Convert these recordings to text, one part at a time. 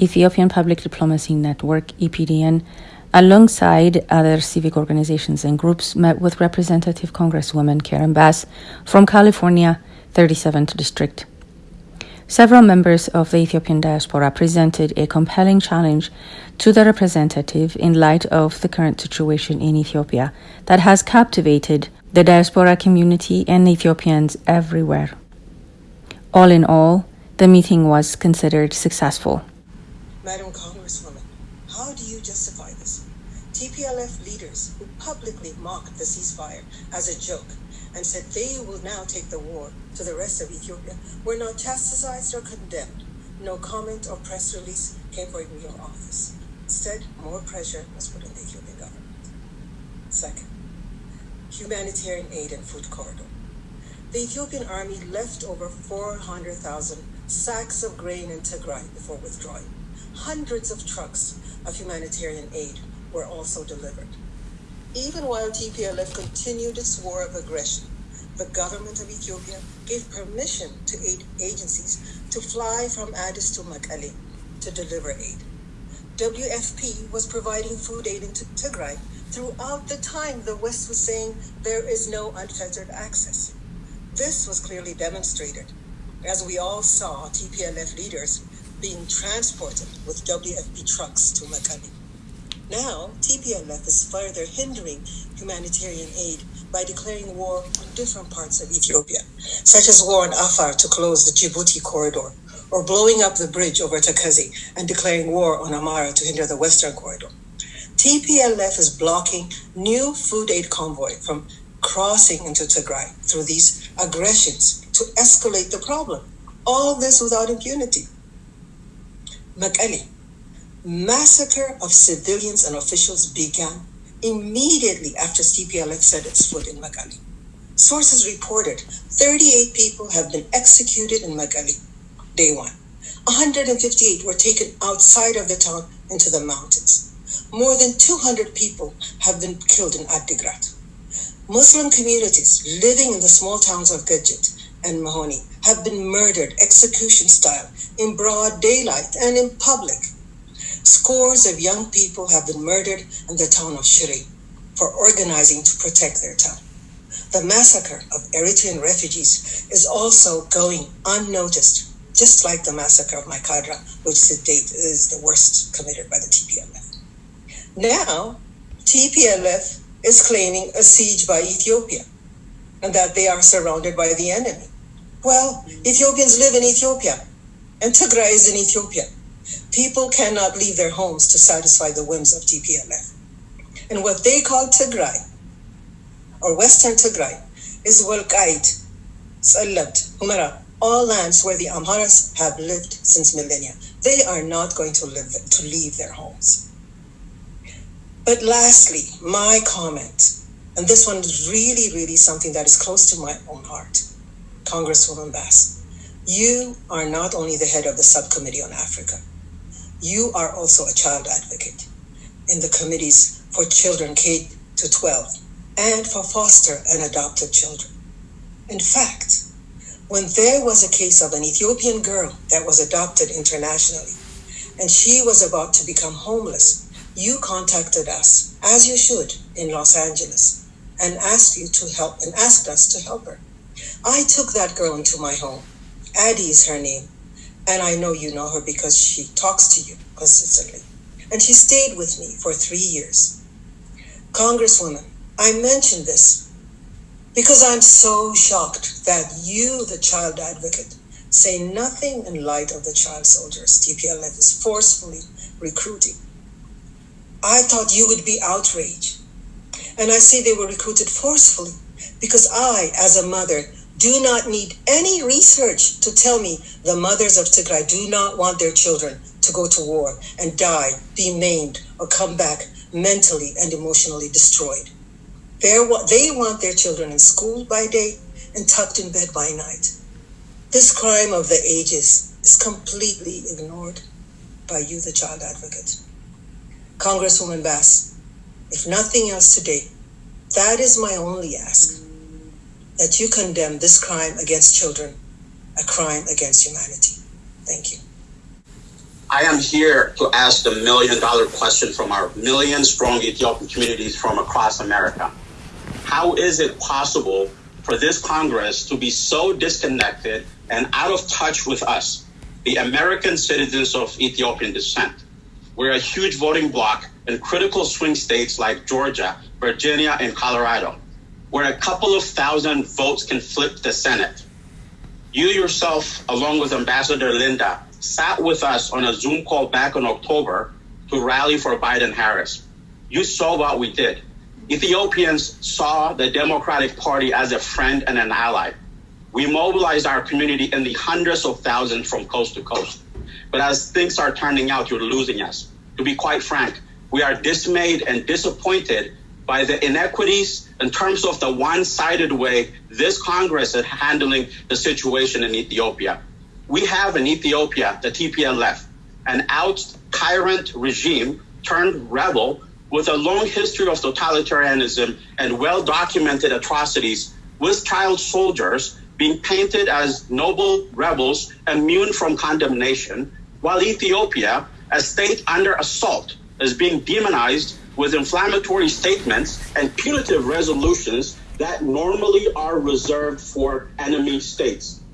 Ethiopian Public Diplomacy Network, EPDN, alongside other civic organizations and groups, met with Representative Congresswoman Karen Bass from California, 37th District. Several members of the Ethiopian diaspora presented a compelling challenge to the representative in light of the current situation in Ethiopia that has captivated the diaspora community and Ethiopians everywhere. All in all, the meeting was considered successful. Madam Congresswoman, how do you justify this? TPLF leaders who publicly mocked the ceasefire as a joke and said they will now take the war to the rest of Ethiopia were not chastised or condemned. No comment or press release came from your office. Instead, more pressure was put on the Ethiopian government. Second, humanitarian aid and food corridor. The Ethiopian army left over 400,000 sacks of grain in Tigray before withdrawing. Hundreds of trucks of humanitarian aid were also delivered. Even while TPLF continued its war of aggression, the government of Ethiopia gave permission to aid agencies to fly from Addis to Mekelle to deliver aid. WFP was providing food aid into Tigray throughout the time the West was saying there is no unfettered access. This was clearly demonstrated as we all saw TPLF leaders being transported with WFP trucks to Mekelle. Now, TPLF is further hindering humanitarian aid by declaring war on different parts of Ethiopia, such as war on Afar to close the Djibouti corridor, or blowing up the bridge over Takazi and declaring war on Amhara to hinder the western corridor. TPLF is blocking new food aid convoy from crossing into Tigray through these aggressions to escalate the problem. All this without impunity. Mekelle, massacre of civilians and officials began immediately after TPLF set its foot in Mekelle. Sources reported 38 people have been executed in Mekelle, day one. 158 were taken outside of the town into the mountains. More than 200 people have been killed in Adigrat. Muslim communities living in the small towns of Gajit and Mahoney have been murdered execution style in broad daylight and in public. Scores of young people have been murdered in the town of Shire for organizing to protect their town. The massacre of Eritrean refugees is also going unnoticed, just like the massacre of Maikadra, which to date is the worst committed by the TPLF. Now, TPLF is claiming a siege by Ethiopia and that they are surrounded by the enemy. Well, Ethiopians live in Ethiopia, and Tigray is in Ethiopia. People cannot leave their homes to satisfy the whims of TPLF. And what they call Tigray, or Western Tigray, is Walqait, Salabt, Humera, all lands where the Amharas have lived since millennia. They are not going to live to leave their homes. But lastly, my comment, and this one is really, really something that is close to my own heart. Congresswoman Bass, you are not only the head of the subcommittee on Africa, you are also a child advocate in the committees for children K to 12 and for foster and adopted children. In fact, when there was a case of an Ethiopian girl that was adopted internationally and she was about to become homeless, you contacted us, as you should, in Los Angeles and asked you to help and asked us to help her. I took that girl into my home. Addie is her name. And I know you know her because she talks to you consistently. And she stayed with me for three years. Congresswoman, I mention this because I'm so shocked that you, the child advocate, say nothing in light of the child soldiers TPLF is forcefully recruiting. I thought you would be outraged. And I say they were recruited forcefully because I, as a mother, do not need any research to tell me the mothers of Tigray do not want their children to go to war and die, be maimed, or come back mentally and emotionally destroyed. They want their children in school by day and tucked in bed by night. This crime of the ages is completely ignored by you, the child advocate. Congresswoman Bass, if nothing else today, that is my only ask that you condemn this crime against children, a crime against humanity. Thank you. I am here to ask the million dollar question from our million strong Ethiopian communities from across America. How is it possible for this Congress to be so disconnected and out of touch with us, the American citizens of Ethiopian descent? We're a huge voting bloc in critical swing states like Georgia, Virginia, and Colorado, where a couple of thousand votes can flip the Senate. You yourself, along with Ambassador Linda, sat with us on a Zoom call back in October to rally for Biden Harris. You saw what we did. Ethiopians saw the Democratic Party as a friend and an ally. We mobilized our community in the hundreds of thousands from coast to coast. But as things are turning out, you're losing us. To be quite frank, we are dismayed and disappointed by the inequities in terms of the one sided way this Congress is handling the situation in Ethiopia. We have in Ethiopia the TPLF, an out tyrant regime turned rebel with a long history of totalitarianism and well documented atrocities, with child soldiers being painted as noble rebels immune from condemnation, while Ethiopia, a state under assault, is being demonized with inflammatory statements and punitive resolutions that normally are reserved for enemy states.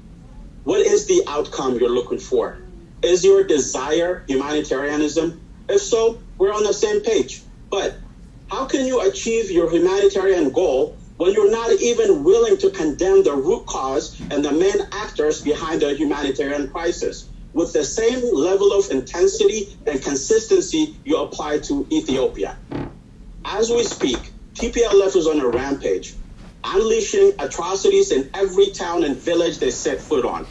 What is the outcome you're looking for? Is your desire humanitarianism? If so, we're on the same page. But how can you achieve your humanitarian goal when you're not even willing to condemn the root cause and the main actors behind the humanitarian crisis with the same level of intensity and consistency you apply to Ethiopia? As we speak, TPLF is on a rampage unleashing atrocities in every town and village they set foot on,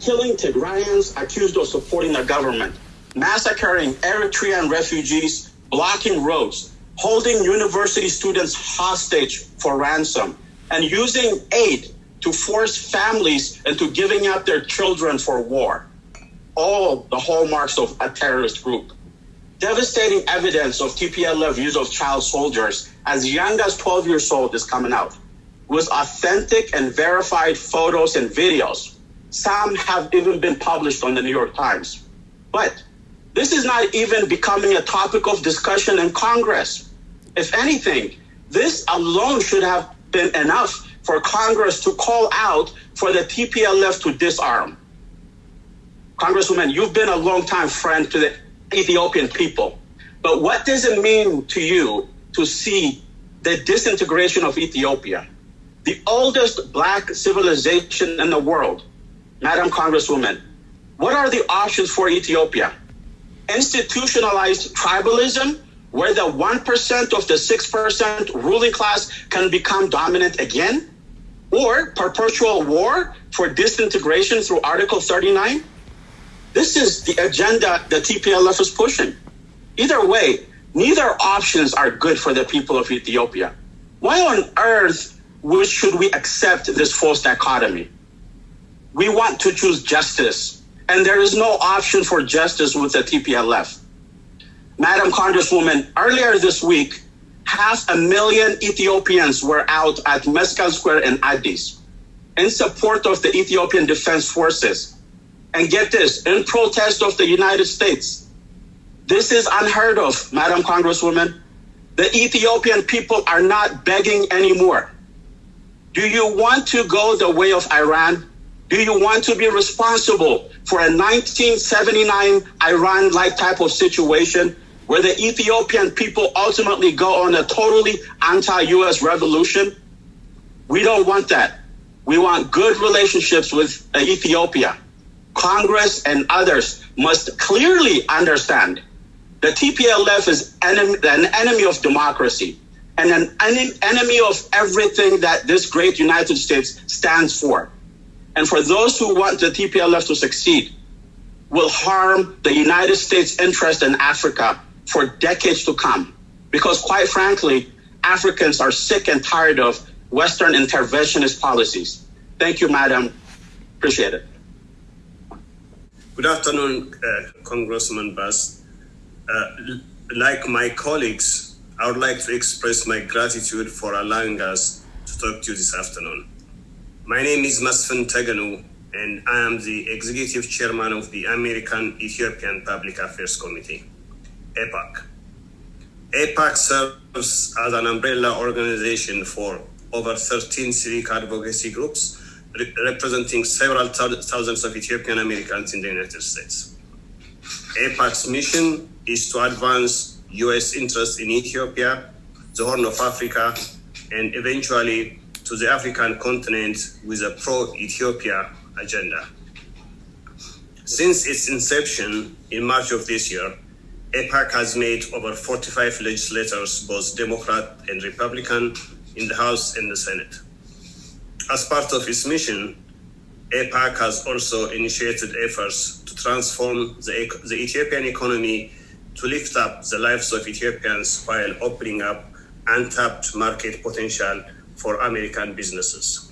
killing Tigrayans accused of supporting the government, massacring Eritrean refugees, blocking roads, holding university students hostage for ransom, and using aid to force families into giving up their children for war. All the hallmarks of a terrorist group. Devastating evidence of TPLF use of child soldiers as young as 12 years old is coming out with authentic and verified photos and videos. Some have even been published on the New York Times. But this is not even becoming a topic of discussion in Congress. If anything, this alone should have been enough for Congress to call out for the TPLF to disarm. Congresswoman, you've been a longtime friend to the Ethiopian people. But what does it mean to you to see the disintegration of Ethiopia? the oldest black civilization in the world, Madam Congresswoman, what are the options for Ethiopia? Institutionalized tribalism, where the 1% of the 6% ruling class can become dominant again? Or perpetual war for disintegration through Article 39? This is the agenda the TPLF is pushing. Either way, neither options are good for the people of Ethiopia. Why on earth should we accept this false dichotomy? We want to choose justice, and there is no option for justice with the TPLF. Madam Congresswoman, earlier this week, half a million Ethiopians were out at Meskel Square in Addis in support of the Ethiopian Defense Forces. And get this, in protest of the United States. This is unheard of, Madam Congresswoman. The Ethiopian people are not begging anymore. Do you want to go the way of Iran? Do you want to be responsible for a 1979 Iran like type of situation where the Ethiopian people ultimately go on a totally anti US revolution? We don't want that. We want good relationships with Ethiopia. Congress and others must clearly understand the TPLF is enemy, an enemy of democracy and an enemy of everything that this great United States stands for. And for those who want the TPLF to succeed, will harm the United States' interest in Africa for decades to come. Because quite frankly, Africans are sick and tired of Western interventionist policies. Thank you, Madam. Appreciate it. Good afternoon, uh, Congressman Bass. Uh, like my colleagues, I would like to express my gratitude for allowing us to talk to you this afternoon. My name is Mesfin Tegenu, and I am the executive chairman of the American Ethiopian Public Affairs Committee, APAC. APAC serves as an umbrella organization for over 13 civic advocacy groups re- representing several thou- thousands of Ethiopian Americans in the United States. APAC's mission is to advance U.S. interests in Ethiopia, the Horn of Africa, and eventually to the African continent with a pro Ethiopia agenda. Since its inception in March of this year, APAC has made over 45 legislators, both Democrat and Republican, in the House and the Senate. As part of its mission, APAC has also initiated efforts to transform the, the Ethiopian economy to lift up the lives of Ethiopians while opening up untapped market potential for American businesses.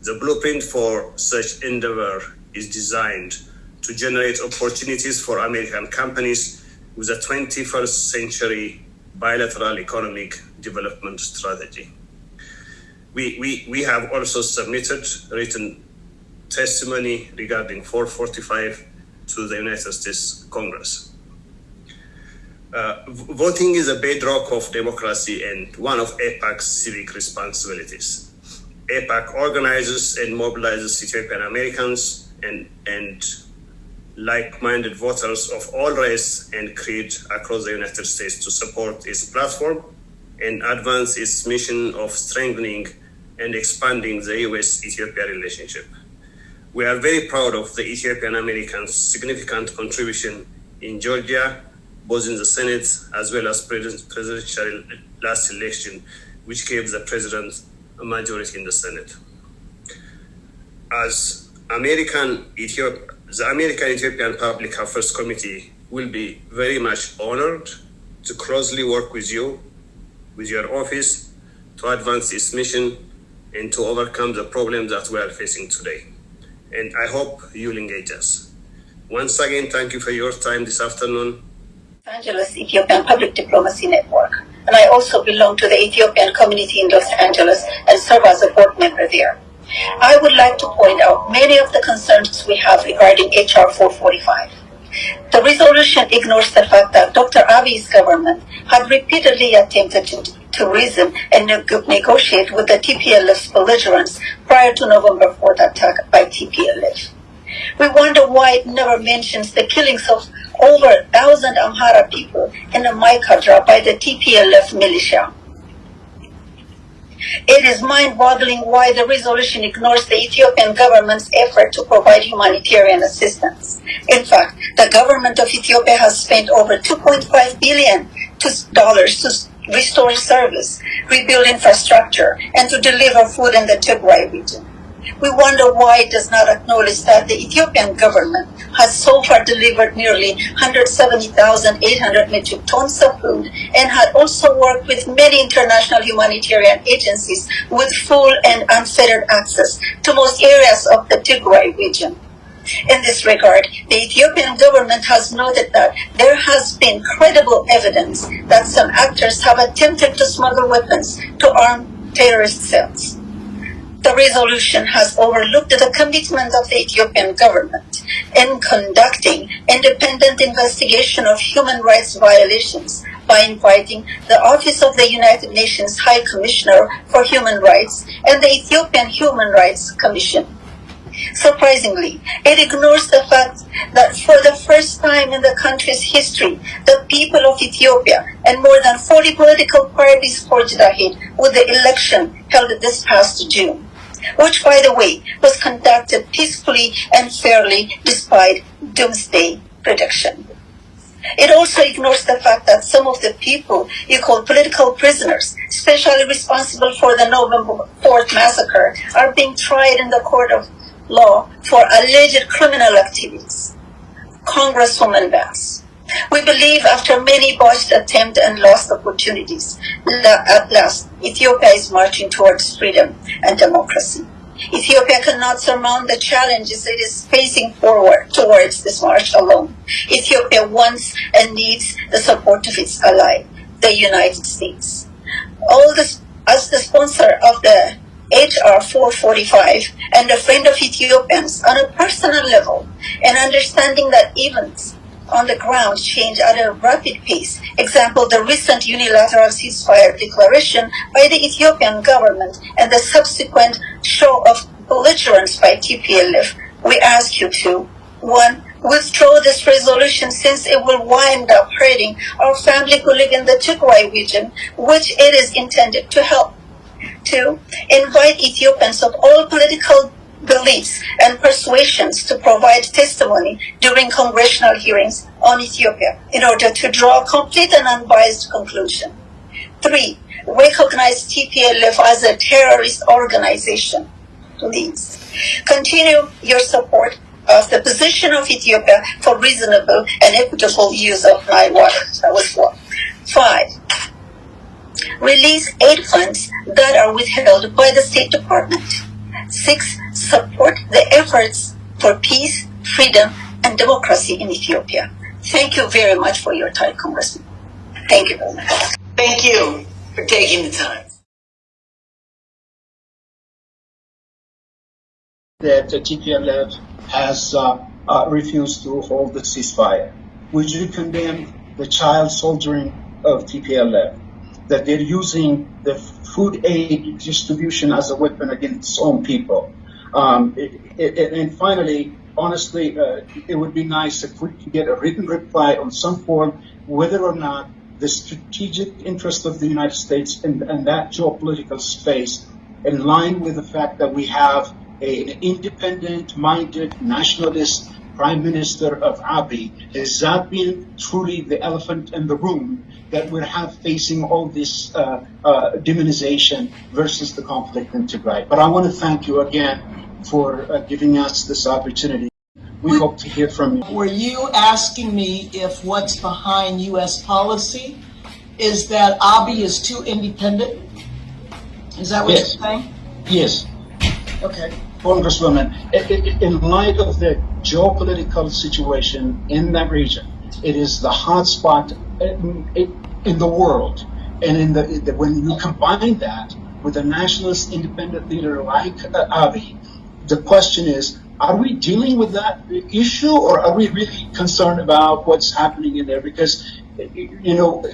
The blueprint for such endeavor is designed to generate opportunities for American companies with a 21st century bilateral economic development strategy. We, we, we have also submitted written testimony regarding 445 to the United States Congress. Uh, voting is a bedrock of democracy and one of APAC's civic responsibilities. APAC organizes and mobilizes Ethiopian Americans and, and like-minded voters of all race and creed across the United States to support its platform and advance its mission of strengthening and expanding the U.S.-Ethiopia relationship. We are very proud of the Ethiopian Americans' significant contribution in Georgia, both in the Senate as well as pres- presidential last election, which gave the president a majority in the Senate. As American Ethiopia, the American Ethiopian Public Affairs Committee will be very much honored to closely work with you, with your office, to advance this mission and to overcome the problems that we are facing today. And I hope you'll engage us. Once again, thank you for your time this afternoon. Los Angeles Ethiopian Public Diplomacy Network. And I also belong to the Ethiopian community in Los Angeles and serve as a board member there. I would like to point out many of the concerns we have regarding HR 445. The resolution ignores the fact that Dr. Abiy's government had repeatedly attempted to, reason and negotiate with the TPLF's belligerents prior to November 4th attack by TPLF. We wonder why it never mentions the killings of over a thousand Amhara people in the Maikadra by the TPLF militia. It is mind-boggling why the resolution ignores the Ethiopian government's effort to provide humanitarian assistance. In fact, the government of Ethiopia has spent over 2.5 billion dollars to restore service, rebuild infrastructure, and to deliver food in the Tigray region. We wonder why it does not acknowledge that the Ethiopian government has so far delivered nearly 170,800 metric tons of food and had also worked with many international humanitarian agencies with full and unfettered access to most areas of the Tigray region. In this regard, the Ethiopian government has noted that there has been credible evidence that some actors have attempted to smuggle weapons to arm terrorist cells. The resolution has overlooked the commitment of the Ethiopian government in conducting independent investigation of human rights violations by inviting the Office of the United Nations High Commissioner for Human Rights and the Ethiopian Human Rights Commission. Surprisingly, it ignores the fact that for the first time in the country's history, the people of Ethiopia and more than 40 political parties forged ahead with the election held this past June which, by the way, was conducted peacefully and fairly despite doomsday prediction. It also ignores the fact that some of the people you call political prisoners, especially responsible for the November 4th massacre, are being tried in the court of law for alleged criminal activities. Congresswoman Bass. We believe after many botched attempts and lost opportunities, at last, Ethiopia is marching towards freedom and democracy. Ethiopia cannot surmount the challenges it is facing forward towards this march alone. Ethiopia wants and needs the support of its ally, the United States. All this, as the sponsor of the HR 445 and a friend of Ethiopians on a personal level and understanding that events on the ground change at a rapid pace. Example, the recent unilateral ceasefire declaration by the Ethiopian government and the subsequent show of belligerence by TPLF. We ask you to, one, withdraw this resolution since it will wind up hurting our family who live in the Tigray region, which it is intended to help. Two, invite Ethiopians of all political beliefs and persuasions to provide testimony during congressional hearings on Ethiopia in order to draw a complete and unbiased conclusion. Three, recognize TPLF as a terrorist organization. Please continue your support of the position of Ethiopia for reasonable and equitable use of Nile water. That was four. Five, release aid funds that are withheld by the State Department. Six, support the efforts for peace, freedom, and democracy in Ethiopia. Thank you very much for your time, Congressman. Thank you very much. Thank you for taking the time. that the TPLF has uh, uh, refused to hold the ceasefire. Would you condemn the child soldiering of TPLF? That they're using the food aid distribution as a weapon against its own people. Um, it, it, and finally, honestly, uh, it would be nice if we could get a written reply on some form whether or not the strategic interest of the United States in, that geopolitical space, in line with the fact that we have an independent-minded nationalist prime minister of Abiy, has that been truly the elephant in the room that we have facing all this uh, uh, demonization versus the conflict in Tigray. But I want to thank you again for uh, giving us this opportunity. We hope to hear from you. Were you asking me if what's behind U.S. policy is that Abiy is too independent? Is that what Yes. you're saying? Yes, Okay. Congresswoman, in light of the geopolitical situation in that region, it is the hotspot in, in the world. And in the, the- when you combine that with a nationalist independent leader like uh, Abiy, the question is, are we dealing with that issue or are we really concerned about what's happening in there? Because, you know,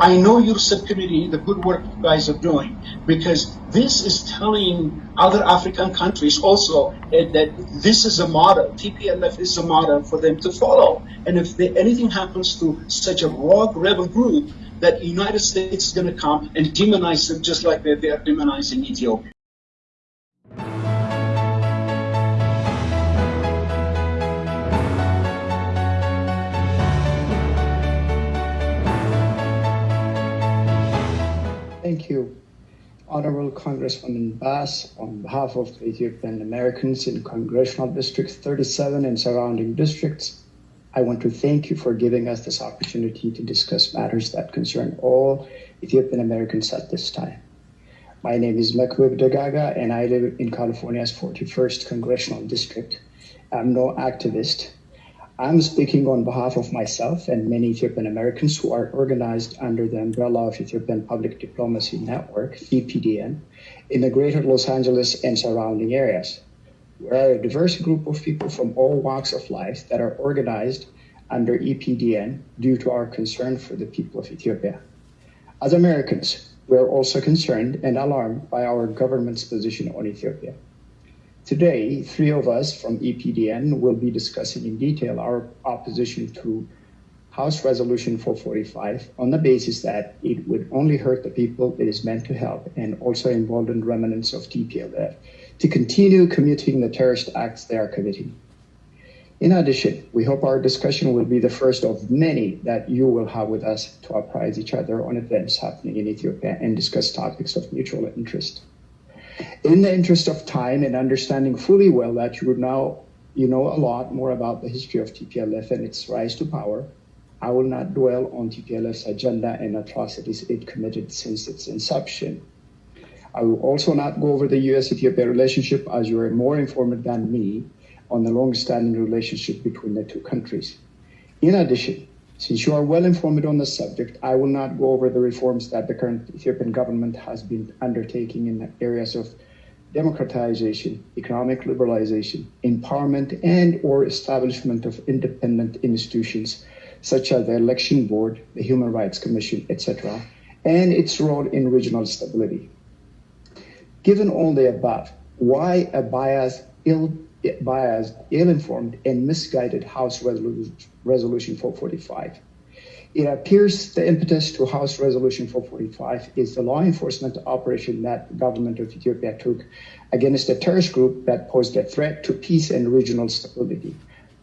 I know your subcommittee, the good work you guys are doing, because this is telling other African countries also that this is a model, TPLF is a model for them to follow. And if they, anything happens to such a rogue rebel group, that United States is going to come and demonize them just like they, they are demonizing Ethiopia. Thank you, Honorable Congresswoman Bass, on behalf of the Ethiopian Americans in Congressional District 37 and surrounding districts. I want to thank you for giving us this opportunity to discuss matters that concern all Ethiopian Americans at this time. My name is Mekwib Dagaga, and I live in California's 41st Congressional District. I'm no activist. I'm speaking on behalf of myself and many Ethiopian Americans who are organized under the umbrella of Ethiopian Public Diplomacy Network, EPDN, in the greater Los Angeles and surrounding areas. We are a diverse group of people from all walks of life that are organized under EPDN due to our concern for the people of Ethiopia. As Americans, we are also concerned and alarmed by our government's position on Ethiopia. Today, three of us from EPDN will be discussing in detail our opposition to House Resolution 445 on the basis that it would only hurt the people it is meant to help and also embolden remnants of TPLF to continue committing the terrorist acts they are committing. In addition, we hope our discussion will be the first of many that you will have with us to apprise each other on events happening in Ethiopia and discuss topics of mutual interest. In the interest of time and understanding fully well that you would now you know a lot more about the history of TPLF and its rise to power, I will not dwell on TPLF's agenda and atrocities it committed since its inception. I will also not go over the US Ethiopia relationship as you are more informed than me on the long standing relationship between the two countries. In addition, Since you are well informed on the subject, I will not go over the reforms that the current Ethiopian government has been undertaking in the areas of democratization, economic liberalization, empowerment, and or establishment of independent institutions such as the Election Board, the Human Rights Commission, etc., and its role in regional stability. Given all the above, why a biased, ill, biased, ill-informed, and misguided House Resolution 445? It appears the impetus to House Resolution 445 is the law enforcement operation that the government of Ethiopia took against a terrorist group that posed a threat to peace and regional stability.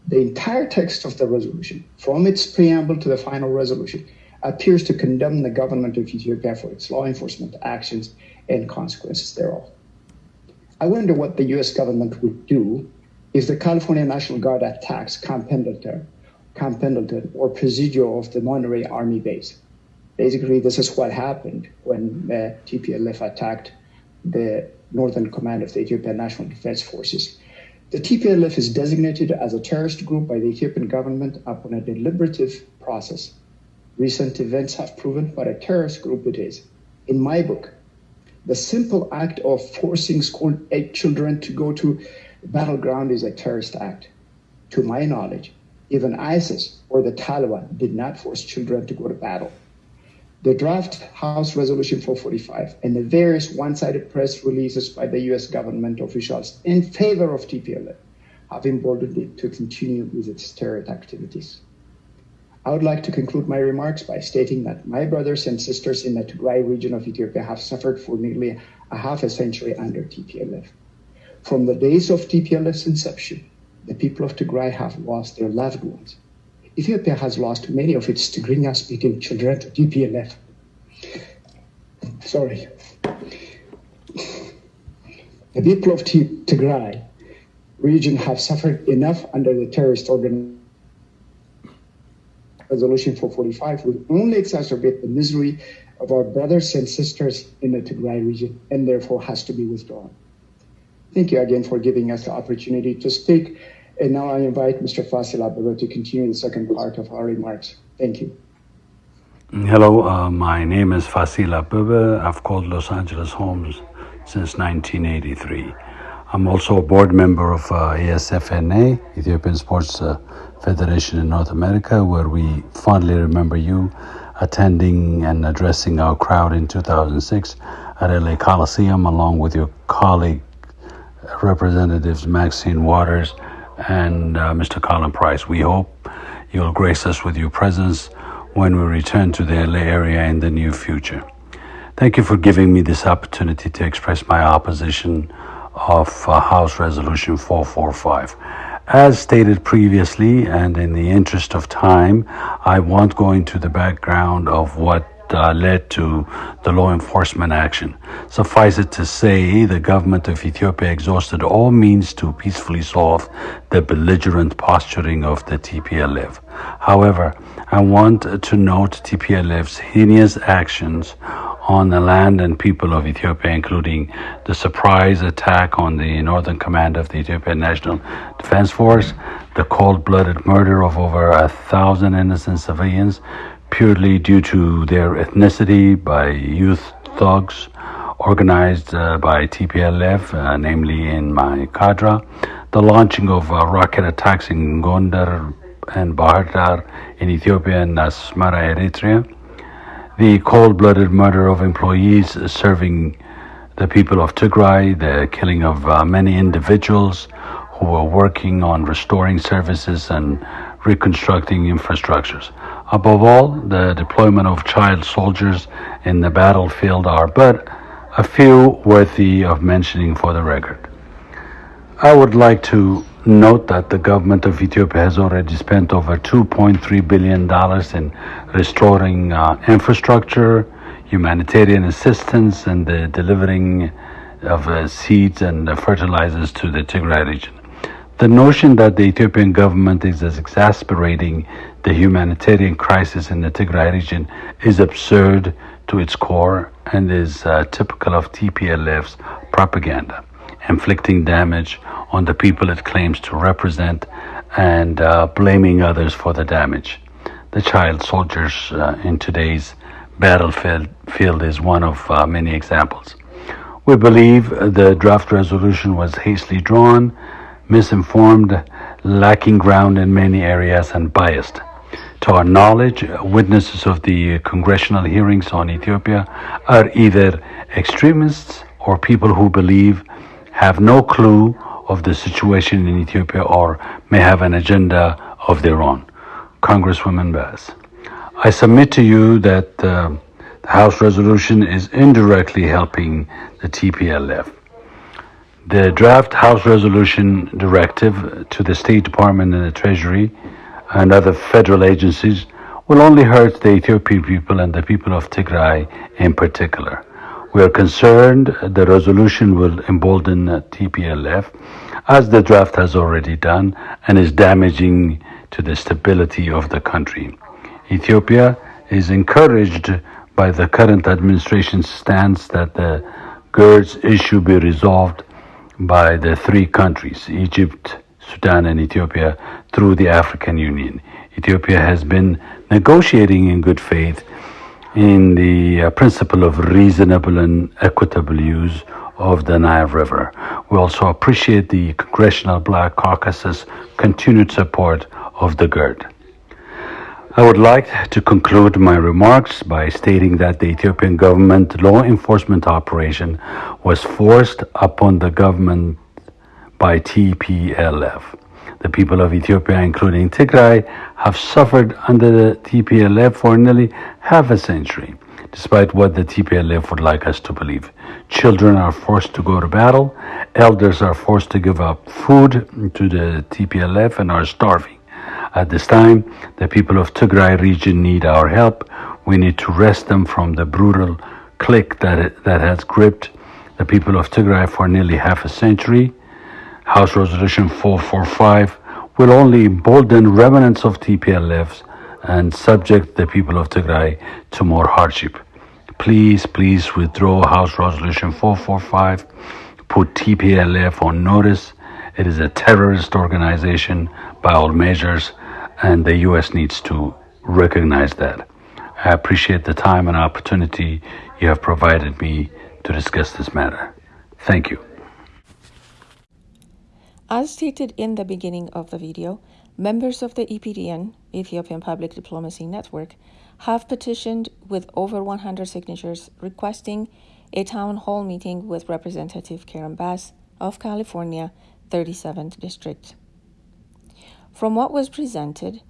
The entire text of the resolution, from its preamble to the final resolution, appears to condemn the government of Ethiopia for its law enforcement actions and consequences thereof. I wonder what the US government would do if the California National Guard attacks Camp Pendleton Camp Pendleton or Presidio of the Monterey Army Base. Basically, this is what happened when uh, the TPLF attacked the Northern Command of the Ethiopian National Defense Forces. The TPLF is designated as a terrorist group by the Ethiopian government upon a deliberative process. Recent events have proven what a terrorist group it is. In my book, the simple act of forcing school children to go to battleground is a terrorist act. To my knowledge, even ISIS or the Taliban did not force children to go to battle. The draft House Resolution 445 and the various one-sided press releases by the U.S. government officials in favor of TPLF have emboldened it to continue with its terrorist activities. I would like to conclude my remarks by stating that my brothers and sisters in the Tigray region of Ethiopia have suffered for nearly a half a century under TPLF. From the days of TPLF's inception, the people of Tigray have lost their loved ones. Ethiopia has lost many of its Tigrinya speaking children to TPLF. Sorry. The people of Tigray region have suffered enough under the terrorist organization. Resolution 445 will only exacerbate the misery of our brothers and sisters in the Tigray region and therefore has to be withdrawn. Thank you again for giving us the opportunity to speak. And now I invite Mr. Fasil Abdullah to continue the second part of our remarks. Thank you. Hello, uh, my name is Fasil Abube. I've called Los Angeles Homes since 1983. I'm also a board member of uh, ESFNA, Ethiopian Sports uh, Federation in North America, where we fondly remember you attending and addressing our crowd in 2006 at LA Coliseum, along with your colleague Representatives Maxine Waters and uh, Mr. Colin Price. We hope you'll grace us with your presence when we return to the LA area in the near future. Thank you for giving me this opportunity to express my opposition of uh, House Resolution 445. As stated previously, and in the interest of time, I won't go into the background of what uh, led to the law enforcement action. Suffice it to say, the government of Ethiopia exhausted all means to peacefully solve the belligerent posturing of the TPLF. However, I want to note TPLF's heinous actions on the land and people of Ethiopia, including the surprise attack on the northern command of the Ethiopian National Defense Force, the cold blooded murder of over a thousand innocent civilians, purely due to their ethnicity by youth thugs organized uh, by TPLF, uh, namely in Maikadra, the launching of uh, rocket attacks in Gondar and Bahir Dar in Ethiopia and Asmara, Eritrea, the cold-blooded murder of employees serving the people of Tigray, the killing of uh, many individuals who were working on restoring services and reconstructing infrastructures. Above all, the deployment of child soldiers in the battlefield are but a few worthy of mentioning for the record. I would like to note that the government of Ethiopia has already spent over $2.3 billion in restoring uh, infrastructure, humanitarian assistance, and the delivering of uh, seeds and uh, fertilizers to the Tigray region. The notion that the Ethiopian government is exasperating the humanitarian crisis in the Tigray region is absurd to its core and is uh, typical of TPLF's propaganda, inflicting damage on the people it claims to represent and uh, blaming others for the damage. the child soldiers uh, in today's battlefield field is one of uh, many examples. We believe the draft resolution was hastily drawn, misinformed, lacking ground in many areas, and biased. To our knowledge, witnesses of the congressional hearings on Ethiopia are either extremists or people who believe have no clue of the situation in Ethiopia or may have an agenda of their own. Congresswoman Bass. I submit to you that uh, the House resolution is indirectly helping the TPLF. The draft House resolution directive to the State Department and the Treasury and other federal agencies will only hurt the Ethiopian people and the people of Tigray in particular. We are concerned the resolution will embolden TPLF, as the draft has already done, and is damaging to the stability of the country. Ethiopia is encouraged by the current administration's stance that the GERDS issue be resolved by the three countries, Egypt, Sudan, and Ethiopia, through the African Union. Ethiopia has been negotiating in good faith in the uh, principle of reasonable and equitable use of the Nile River. We also appreciate the Congressional Black Caucus's continued support of the GERD. I would like to conclude my remarks by stating that the Ethiopian government law enforcement operation was forced upon the government by TPLF. The people of Ethiopia, including Tigray, have suffered under the TPLF for nearly half a century, despite what the TPLF would like us to believe. Children are forced to go to battle, elders are forced to give up food to the TPLF and are starving. At this time, the people of Tigray region need our help. We need to wrest them from the brutal clique that, that has gripped the people of Tigray for nearly half a century. House Resolution 445 will only embolden remnants of TPLFs and subject the people of Tigray to more hardship. Please, please withdraw House Resolution 445. Put TPLF on notice. It is a terrorist organization by all measures and the U.S. needs to recognize that. I appreciate the time and opportunity you have provided me to discuss this matter. Thank you. As stated in the beginning of the video, members of the EPDN, Ethiopian Public Diplomacy Network, have petitioned with over 100 signatures requesting a town hall meeting with Representative Karen Bass of California, 37th District. From what was presented,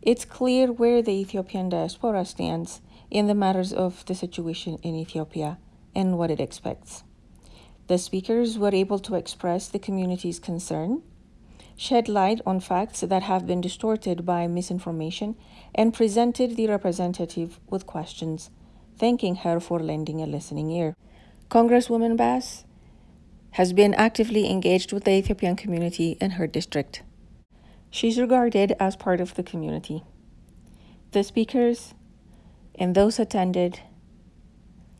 it's clear where the Ethiopian diaspora stands in the matters of the situation in Ethiopia and what it expects. The speakers were able to express the community's concern, shed light on facts that have been distorted by misinformation, and presented the representative with questions, thanking her for lending a listening ear. Congresswoman Bass has been actively engaged with the Ethiopian community in her district. She's regarded as part of the community. The speakers and those attended,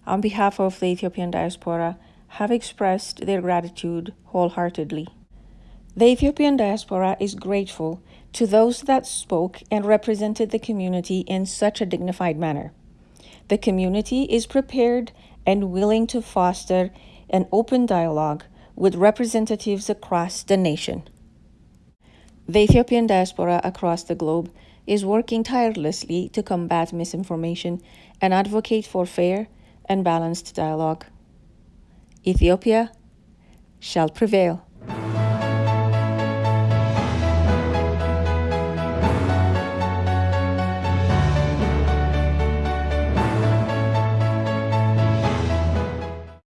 on behalf of the Ethiopian diaspora, have expressed their gratitude wholeheartedly. The Ethiopian diaspora is grateful to those that spoke and represented the community in such a dignified manner. The community is prepared and willing to foster an open dialogue with representatives across the nation. The Ethiopian diaspora across the globe is working tirelessly to combat misinformation and advocate for fair and balanced dialogue. Ethiopia shall prevail.